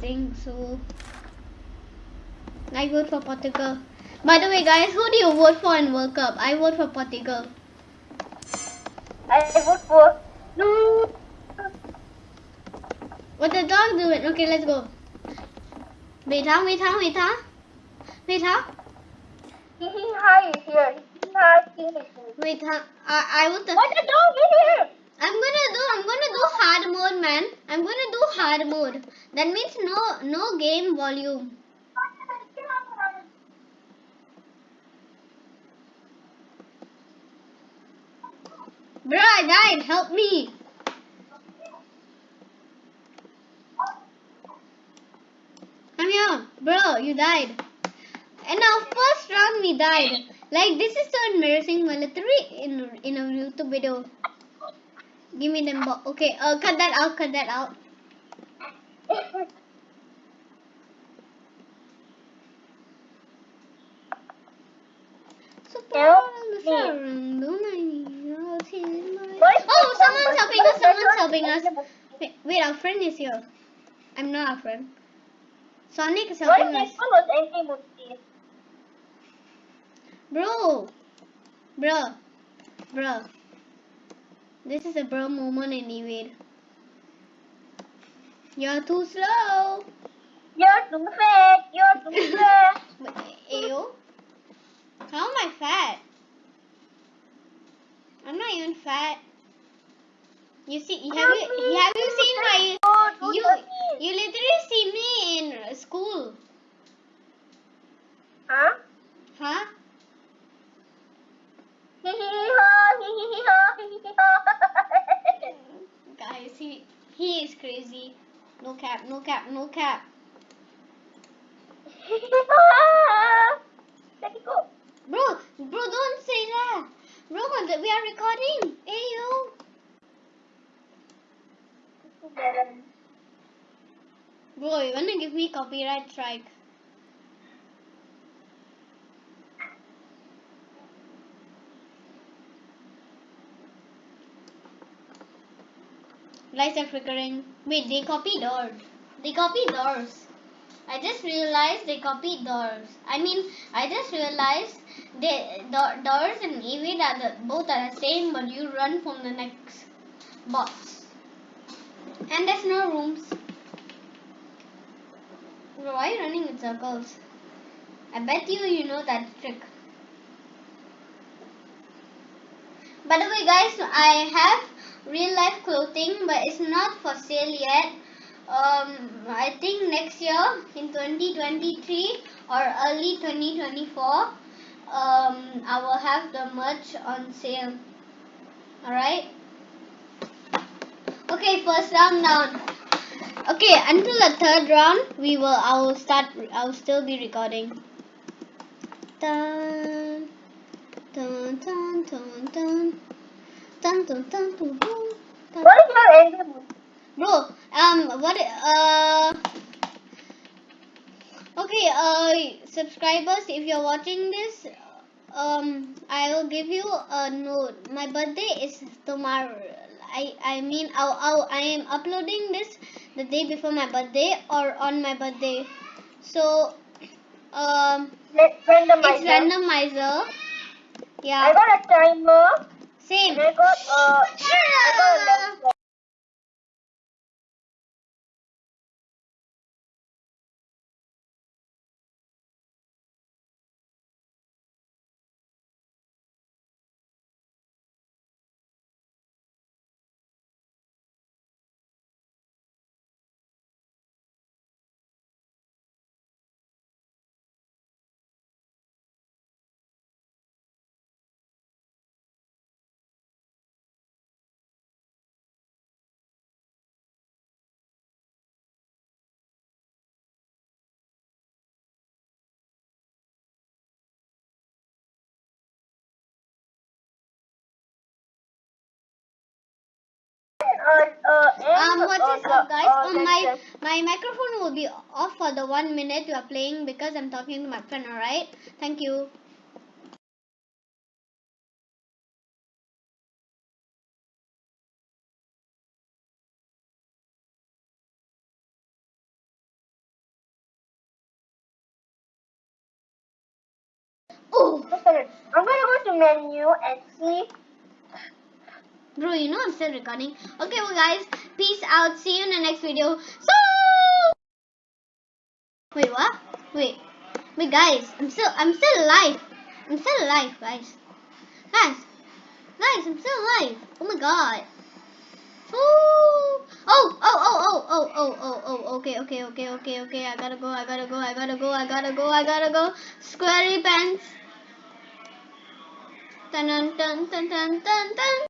think so. I vote for Portugal. By the way, guys, who do you vote for in World Cup? I vote for Portugal. I vote for no. What the dog doing? Okay, let's go. Wait, huh? Wait, huh? Wait, huh? Wait, huh? Hi is here. Hi. Wait, huh? I, I would. What the dog is here? I'm gonna do. I'm gonna do hard mode, man. I'm gonna do hard mode. That means no, no game volume. Bro, I died. Help me. Come here, bro. You died. And our first round we died. Like this is so embarrassing. Military in in a YouTube video. Give me them. bo- Okay, uh, cut that out. Cut that out. Help. Oh, someone's helping us. Someone's helping us. Wait, wait, our friend is here. I'm not our friend. Sonic is helping us. this one was anti-Muslim? Bro, bro, bro. This is a bro moment anyway. You're too slow. You're too fat. You're too fat. Ayo, how am I fat? I'm not even fat. You see, have you have you seen my you you you he is crazy. No cap, no cap, no cap. Let it go. Bro, bro, don't say that. Bro, we are recording. Hey yo. Bro, you wanna give me copyright strike? Lights are flickering. Wait, they copied doors. They copied doors. I just realized they copied doors. I mean, I just realized they do- doors and Evade are the, both are the same, but you run from the next box. And there's no rooms. Why are you running in circles? I bet you you know that trick. By the way, guys, I have real life clothing, but it's not for sale yet. Um, I think next year in 2023 or early 2024, um, I will have the merch on sale. Alright? Okay, first round down. Okay, until the third round, we will. I will start. I will still be recording. Dun, dun, dun, dun, dun, dun, dun, dun, dun, dun, dun. What is your anti-Muslim? Bro, um, what? Uh. Okay, uh, subscribers, if you're watching this, um, I will give you a note. My birthday is tomorrow. I, I mean, I'll, I'll, I am uploading this the day before my birthday or on my birthday. So, um, Let's randomize. it's randomizer. Yeah, I got a timer. Sim. Record or... Record what is up guys my my microphone will be off for the one minute you are playing because i'm talking to my friend all right thank you Oh. I'm gonna go to menu and see bro, you know I'm still recording. Okay, well, guys, peace out. See you in the next video. So, wait, what? Wait, wait, guys, I'm still, I'm still alive. I'm still alive, guys. Guys, guys, I'm still alive. Oh my god. Oh, oh, oh, oh, oh, oh, oh, oh, oh okay, okay, okay, okay, okay. I gotta go, I gotta go, I gotta go, I gotta go, I gotta go. Squarey pants. Dun dun dun dun dun dun.